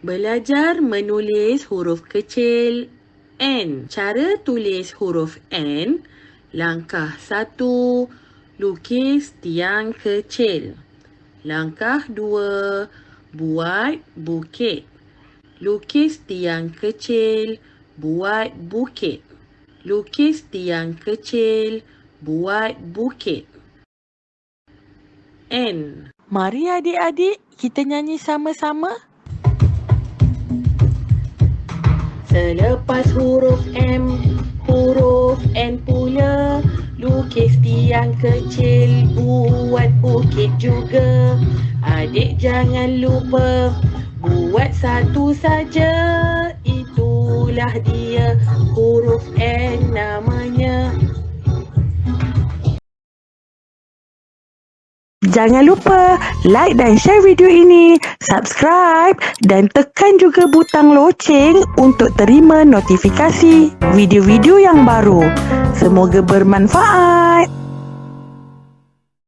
Belajar menulis huruf kecil N. Cara tulis huruf N. Langkah satu, lukis tiang kecil. Langkah dua, buat bukit. Lukis tiang kecil, buat bukit. Lukis tiang kecil, buat bukit. N. Mari adik-adik kita nyanyi sama-sama. Selepas huruf M, huruf N pula Lukis tiang kecil, buat bukit juga Adik jangan lupa, buat satu saja Itulah dia, huruf N Jangan lupa like dan share video ini, subscribe dan tekan juga butang loceng untuk terima notifikasi video-video yang baru. Semoga bermanfaat.